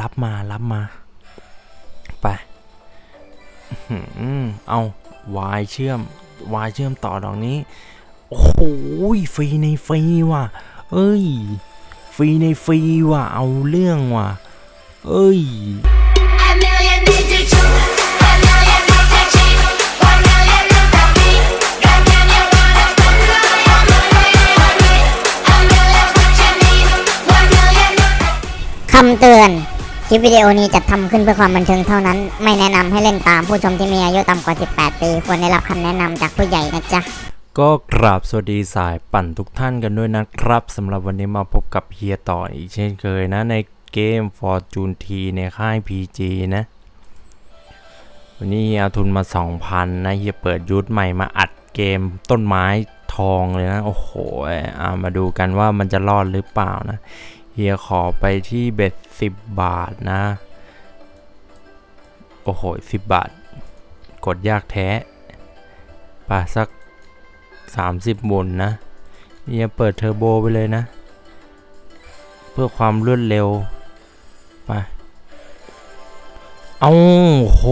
รับมารับมา ไปอื้อหือเอาวายเชื่อมวายเชื่อมต่อดอกนี้ โอ้โหฟรีในฟรีว่ะ เอ้ย ฟรีในฟรีว่ะ เอาเรื่องว่ะ เอ้ย A million need to choose, a million need to cheat, one million is the fee. God damn, you wanna spend all your money on me. A million's what you need, one million is the คำเตือน คลิปวิดีโอนี้จัดทำขึ้นเพื่อความบันเทิงเท่านั้น ไม่แนะนำให้เล่นตามผู้ชมที่มีอายุต่ำกว่า 18 ปี ควรได้รับคำแนะนำจากผู้ใหญ่นะจ๊ะ ก็กราบสวัสดีสายปั่นทุกท่านกันด้วยนะครับสำหรับวันนี้มาพบกับเฮียต่ออีกเช่นเคยนะ ในเกม Fortune T ในค่าย PG นะ วันนี้เฮียเอาทุนมา 2,000 นะเฮียเปิดยูทใหม่มาอัดเกมต้นไม้ทองเลยนะ โอ้โหอ่ามาดูกันว่ามันจะรอดหรือเปล่านะ ฮียขอไปที่เบ็ด10บาทนะ โอ้โห10บาท กดยากแท้ป่ะสัก 30หมุนนะเฮียเปิดเทอร์โบไปเลยนะ เพื่อความรวดเร็วไปเอาโห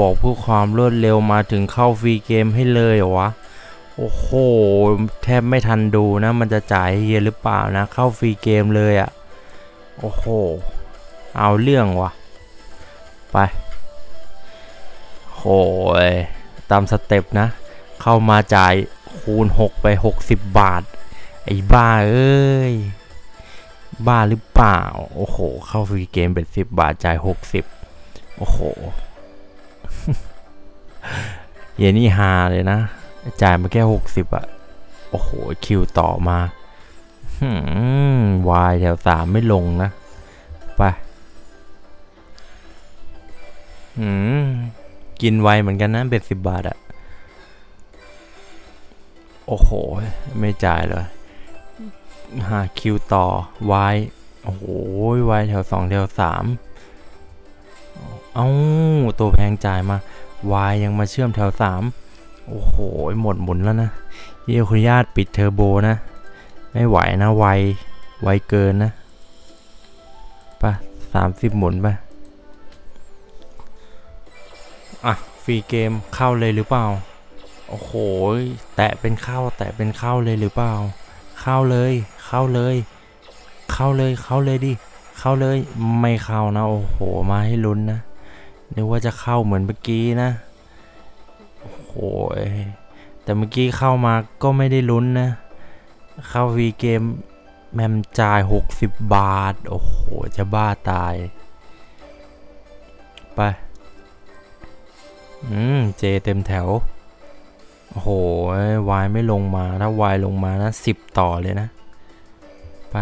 บอกเพื่อความรวดเร็วมาถึงเข้า free game ให้เลยเหรอวะ โอ้โห แทบไม่ทันดูนะ มันจะจ่ายเฮียหรือเปล่านะ เข้า free game เลยอะ โอ้โห เอาเรื่องวะไปโหยตาม step นะ เข้ามาจ่ายคูณ 6 ไป 60 บาท ไอ้บ้าเอ้ย บ้าหรือเปล่า โอ้โห เข้าฟรีเกมเป็น 10 บาท จ่าย 60 โอ้โหเยนี่ฮาเลยนะ จ่ายมาแค่ 60อะโอ้โห คิวต่อมา หืม วายแถวสามไม่ลงนะ ไปหืมกินไวเหมือนกันนะเบ็ดสิบบาทอะโอ้โห ไม่จ่ายเลยหาคิวต่อวายโอ้โหวายแถวสองแถวสามเอ้าตัวแพงจ่ายมาวายยังมาเชื่อมแถวสามโอ้โห หมดหมุนแล้วนะเยี่ยคุณญาตปิดเทอร์โบนะ ไม่ไหวนะไว ไวเกินนะไปสามสิบหมุนไปอะ ฟรีเกมเข้าเลยหรือเปล่า โอ้โห แตะเป็นเข้า แตะเป็นเข้าเลยหรือเปล่า เข้าเลย เข้าเลย เข้าเลย เข้าเลยดิ เข้าเลย ไม่เข้านะ โอ้โห มาให้ลุ้นนะ นึกว่าจะเข้าเหมือนเมื่อกี้นะ โอ้โห แต่เมื่อกี้เข้ามาก็ไม่ได้ลุ้นนะ เข้าฟรีเกม แมมจ่าย 60 บาท โอ้โห จะบ้าตาย ไป อืม เจเต็มแถว โอ้โห วายไม่ลงมา ถ้าวายลงมานะสิบต่อเลยนะ ไป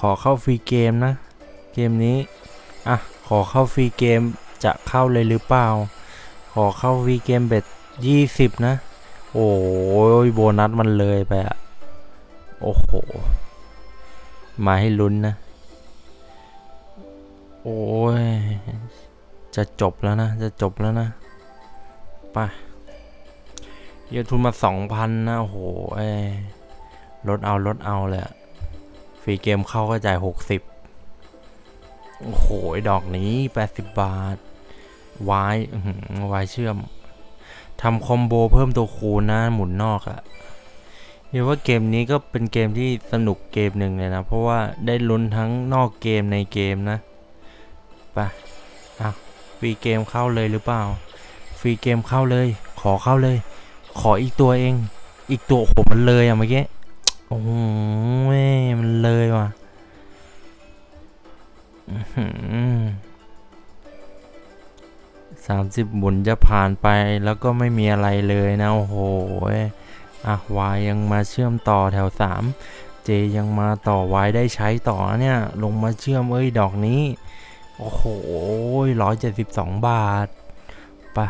ขอเข้า free game นะ เกมนี้ อะ ขอเข้า free game จะเข้าเลยหรือเปล่า ขอเข้า free game เบ็ทยี่สิบนะ โอ้ยโบนัสมันเลยไปอะโอ้โห มาให้ลุ้นนะ โอ้ย จะจบแล้วนะ จะจบแล้วนะไปเยอะทุนมาสองพันนะ โอ้โหลดเอาลดเอาเลยฟรีเกมเข้าก็จ่ายหกสิบโอ้โห ดอกนี้แปดสิบบาท วายอื้อหือวายเชื่อม ทำคอมโบเพิ่มตัวคูณนะหมุนนอกอะเรียกว่าเกมนี้ก็เป็นเกมที่สนุกเกมหนึ่งเลยนะ เพราะว่าได้ลุ้นทั้งนอกเกมในเกมนะไปอะฟรีเกมเข้าเลยหรือเปล่า ฟรีเกมเข้าเลย ขอเข้าเลย ขออีกตัวเอง อีกตัวโอ้โหมันเลยอะเมื่อกี้โอ้โหแม่มันเลยว่ะ สามสิบหมุนจะผ่านไปแล้วก็ไม่มีอะไรเลยนะ โอ้โหอะวายยังมาเชื่อมต่อแถวสามเจยังมาต่อวายได้ใช้ต่อเนี่ย ลงมาเชื่อมเอ้ยดอกนี้ โอ้โหร้อยเจ็ดสิบสองบาทไปะ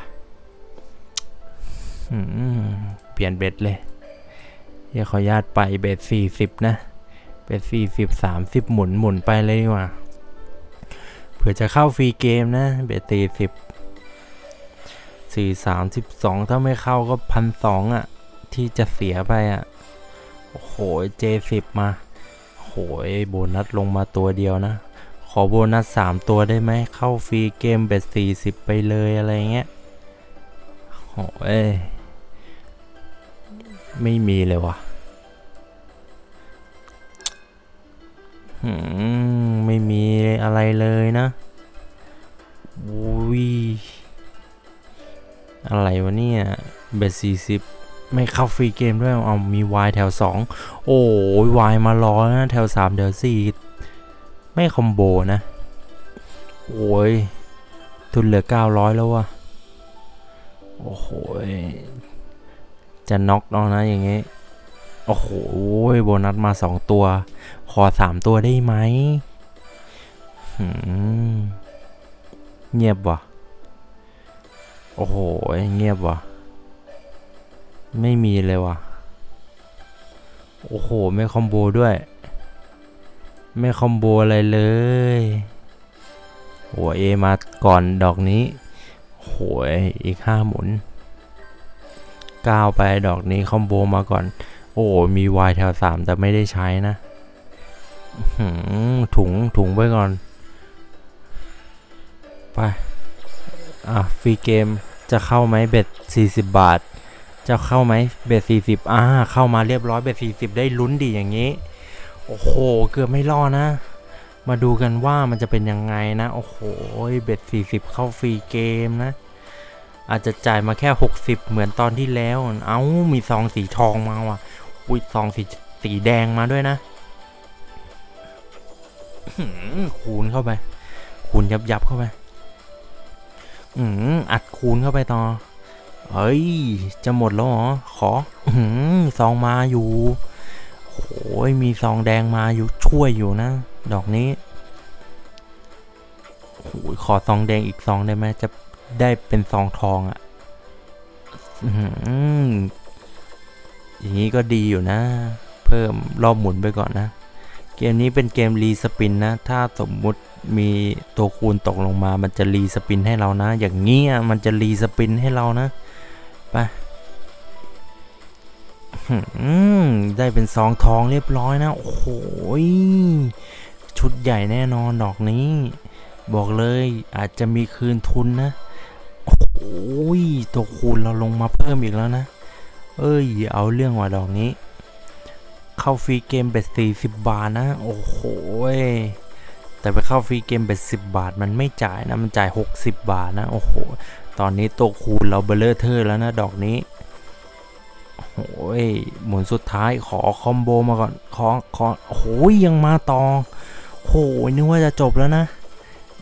เปลี่ยนเบ็ดเลยเดี๋ยวขอญาตไปเบ็ดสี่สิบนะเบ็ดสี่สิบสามสิบหมุนหมุนไปเลยดีกว่าเผื่อจะเข้าฟรีเกมนะ bet สี่สิบ สี่สามสิบสองถ้าไม่เข้าก็พันสองอะ ที่จะเสียไปอะ โอ้โหเจ็ดสิบมาโหยโบนัสลงมาตัวเดียวนะ ขอโบนัสสามตัวได้ไหม เข้าฟรีเกม bet สี่สิบไปเลยอะไรเงี้ยโหยไม่มีเลยว่ะหืมไม่มีอะไรเลยนะอุ้ย อะไรวะเนี่ย เบ็ดสี่สิบไม่เข้าฟรีเกมด้วย เอามีวายแถวสองโอ้ยวายมารอนะ แถวสามแถวสี่ไม่คอมโบนะ โอ้ย ทุนเหลือ 900 แล้ววะโอ้โหยจะน็อกแล้วนะอย่างงี้ โอ้โหยโบนัสมา 2 ตัว ขอ 3 ตัวได้ไหมหืมเงียบว่ะ โอ้โห เงียบว่ะ ไม่มีเลยว่ะ โอ้โห ไม่คอมโบด้วย ไม่คอมโบอะไรเลยหัวเอมาก่อนดอกนี้โหยอีกห้าหมุนก้าวไปดอกนี้คอมโบมาก่อน โอ้มีวายแถวสามแต่ไม่ได้ใช้นะถุงถุงไว้ก่อน ไป อะ ฟรีเกม จะเข้าไหม bet 40 บาท จะเข้าไหม bet 40อ่าเข้ามาเรียบร้อย bet 40 ได้ลุ้นดีอย่างนี้ โอ้โห เกือบไม่รอดนะ มาดูกันว่ามันจะเป็นยังไงนะ โอ้โห bet 40 เข้าฟรีเกมนะ อาจจะจ่ายมาแค่ 60 เหมือนตอนที่แล้ว เอ้ามีซองสีทองมาว่ะ อุ้ยซองสีสีแดงมาด้วยนะคูณเข้าไป คูณยับยับเข้าไป อืมอัดคูณเข้าไปต่อ เฮ้ย จะหมดแล้วเหรอ ขอ อืมซองมาอยู่โอ้ยมีซองแดงมาอยู่ช่วยอยู่นะ ดอกนี้โอ้ยขอซองแดงอีกซองได้ไหมจะได้เป็นซองทองอะ่ะอื้อหืออย่างนี้ก็ดีอยู่นะ เพิ่มรอบหมุนไปก่อนนะ เกมนี้เป็นเกมรีสปินนะ ถ้าสมมุติมีตัวคูณตกลงมา มันจะรีสปินให้เรานะ อย่างเงี้ยมันจะรีสปินให้เรานะ ไปได้เป็นซองทองเรียบร้อยนะ โอ้โหยชุดใหญ่แน่นอนดอกนี้ บอกเลยอาจจะมีคืนทุนนะ โอ้ยตัวคูณเราลงมาเพิ่มอีกแล้วนะ เอ้ย เอาเรื่องว่ะดอกนี้ เข้าฟรีเกม bet สี่สิบบาทนะ โอ้โหแต่ไปเข้าฟรีเกม bet สิบบาท มันไม่จ่ายนะ มันจ่าย 60 บาทนะ โอ้โห ตอนนี้ตัวคูณเราเบลเลอร์เทอร์แล้วนะ ดอกนี้ โอ้ย หมุนสุดท้ายขอคอมโบมาก่อน ขอ ขอ โอ้ยยังมาต่อโอ้ยนึกว่าจะจบแล้วนะ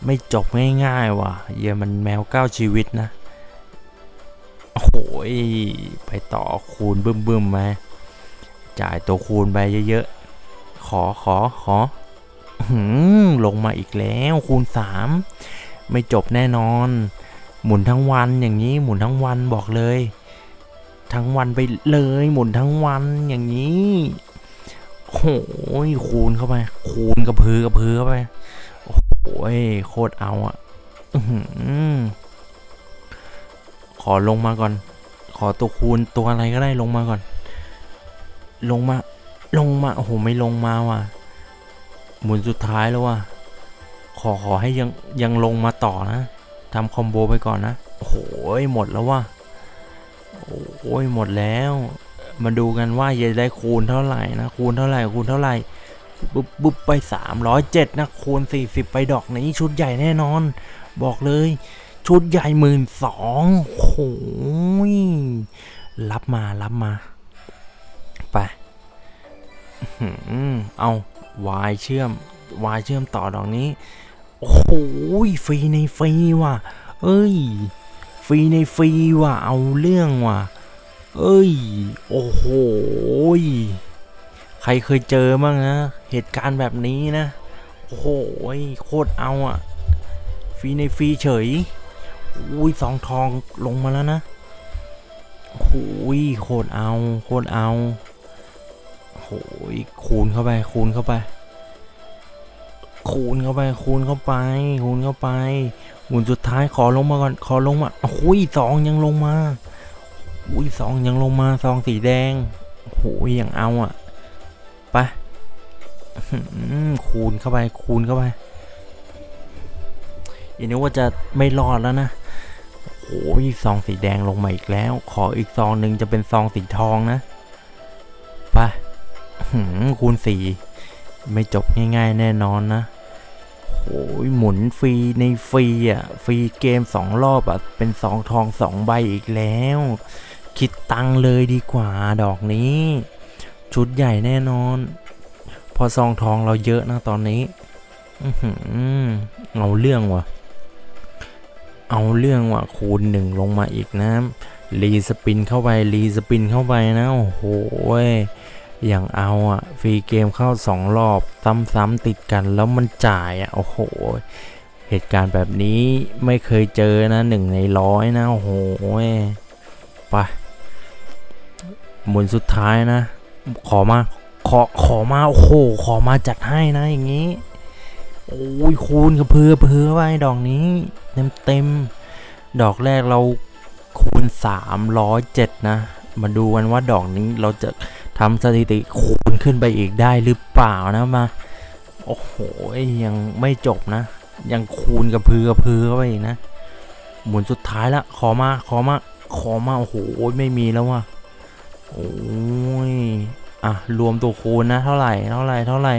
ไม่จบง่ายๆว่ะเหี้ยมันแมวเก้าชีวิตนะ โอ้ย ไปต่อคูณบึ้มบึ้มๆไหม จ่ายตัวคูณไปเยอะๆ ขอขอขอลงมาอีกแล้วคูณ 3 ไม่จบแน่นอน หมุนทั้งวันอย่างนี้หมุนทั้งวันบอกเลย ทั้งวันไปเลยหมุนทั้งวันอย่างนี้โอ้ยคูณเข้าไป คูณกระพือกระพือเข้าไปโอ้โหโคตรเอาอะขอลงมาก่อน ขอตัวคูณตัวอะไรก็ได้ลงมาก่อน ลงมา ลงมา โอ้โห ไม่ลงมาว่ะ หมุนสุดท้ายแล้วว่ะ ขอขอให้ยังยังลงมาต่อนะทำคอมโบไปก่อนนะ โอ้โห หมดแล้วว่ะ โอ้ยหมดแล้ว มาดูกันว่าจะได้คูณเท่าไหร่นะ คูณเท่าไหร่ คูณเท่าไหร่ปุ๊บปุ๊บไป 307 นะ คูณ 40 ไปดอกนี้ชุดใหญ่แน่นอน บอกเลย ชุดใหญ่หมื่นสองโอ้ยรับมารับมา ไปอื้อหือเอาวายเชื่อมวายเชื่อมต่อดอกนี้ โอ้โหยฟรีในฟรีว่ะ เอ้ย ฟรีในฟรีว่ะ เอาเรื่องว่ะ เอ้ย โอ้โห ใครเคยเจอบ้างนะ เหตุการณ์แบบนี้นะ โอ้โห โคตรเอาอะฟรีในฟรีเฉย อุ้ยสองทองลงมาแล้วนะโอ้ยโคตรเอา โคตรเอา หยคูณเข้าไป คูณเข้าไป คูณเข้าไป คูณเข้าไป คูณเข้าไปหมุนสุดท้ายขอลงมาก่อน ขอลงมาโอ้ยสองยังลงมาอุ้ยสองยังลงมาซองสีแดงโอ้โหยังเอาอะไปคูณเข้าไป คูณเข้าไปอันนี้ว่าจะไม่รอดแล้วนะโอ้ยซองสีแดงลงมาอีกแล้ว ขออีกซองหนึ่งจะเป็นซองสีทองนะไป คูณสี่ไม่จบง่ายๆ แน่นอนนะโอ้ยหมุนฟรีในฟรีอะ ฟรีเกมสองรอบอะ เป็นสองทองสองใบอีกแล้ว คิดตังเลยดีกว่าดอกนี้ ชุดใหญ่แน่นอน พอซองทองเราเยอะนะตอนนี้อเอาเรื่องว่ะ เอาเรื่องว่ะ คูณหนึ่งลงมาอีกนะรีสปินเข้าไปรีสปินเข้าไปนะ โอ้โห อย่างเอาอะฟรีเกมเข้าสองรอบซ้ำๆติดกันแล้วมันจ่ายอะโอ้โห เหตุการณ์แบบนี้ไม่เคยเจอนะหนึ่งในร้อยนะ โอ้โหไปหมุนสุดท้ายนะ ขอมาขอขอมาโอ้โห ขอมาจัดให้นะอย่างนี้ โอ้ยคูณกระเพือเพือไว้ดอกนี้ เต็มเต็มดอกแรกเราคูณ 307 นะ มาดูกันว่าดอกนี้เราจะ ทำสถิติคูณขึ้นไปอีกได้หรือเปล่านะมา โอ้โหยังไม่จบนะ ยังคูณกระพือกระพือเข้าไปอีกนะ หมุนสุดท้ายละขอมาขอมาขอมาโอ้โหไม่มีแล้วว่ะโอ้ยอะรวมตัวคูณนะ เท่าไหร่เท่าไหร่เท่าไหร่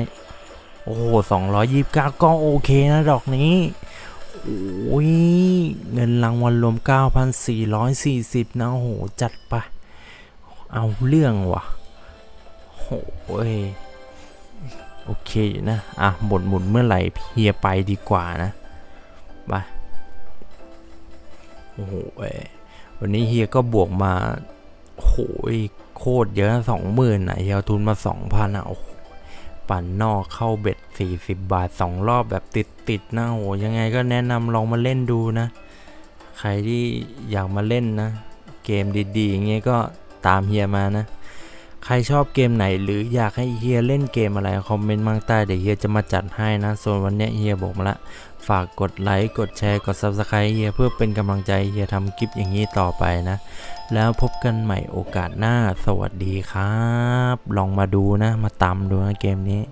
โอ้โหสองร้อยยี่สิบเก้าก็โอเคนะดอกนี้โอ้ยเงินรางวัลรวม 9,440 นะโอ้โหจัดไป เอาเรื่องว่ะ โอ้ยโอเคนะ อะ หมดหมุนเมื่อไหร่เฮียไปดีกว่านะไปโอ้โหวันนี้เฮียก็บวกมาโอ้ยโคตรเยอะสองหมื่นอะเฮียเอาทุนมาสองพันอะโอ้ปั่นนอกเข้าเบ็ด40บบาท2รอบแบบติดติดนะโหยังไงก็แนะนำลองมาเล่นดูนะ ใครที่อยากมาเล่นนะ เกมดีๆอย่างเงี้ยก็ตามเฮียมานะ ใครชอบเกมไหนหรืออยากให้เฮียเล่นเกมอะไรคอมเมนต์มาใต้เดี๋ยวเฮียจะมาจัดให้นะ ส่วนวันนี้เฮียบอกมาละ ฝากกดไลค์ กดแชร์ กด Subscribe เฮียเพื่อเป็นกำลังใจเฮียทำคลิปอย่างนี้ต่อไปนะ แล้วพบกันใหม่โอกาสหน้า สวัสดีครับ ลองมาดูนะ มาตามดูนะเกมนี้